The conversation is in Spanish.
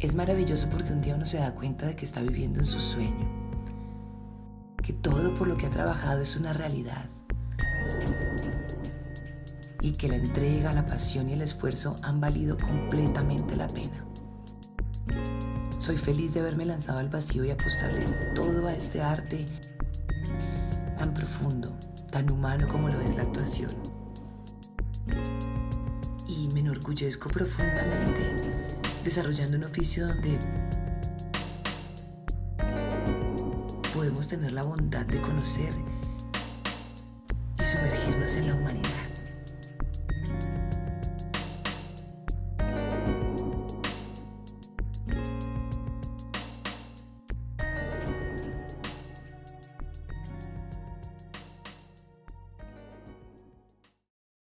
Es maravilloso porque un día uno se da cuenta de que está viviendo en su sueño, que todo por lo que ha trabajado es una realidad y que la entrega, la pasión y el esfuerzo han valido completamente la pena. Soy feliz de haberme lanzado al vacío y apostarle todo a este arte tan profundo, tan humano como lo es la actuación. Y me enorgullezco profundamente desarrollando un oficio donde podemos tener la bondad de conocer y sumergirnos en la humanidad.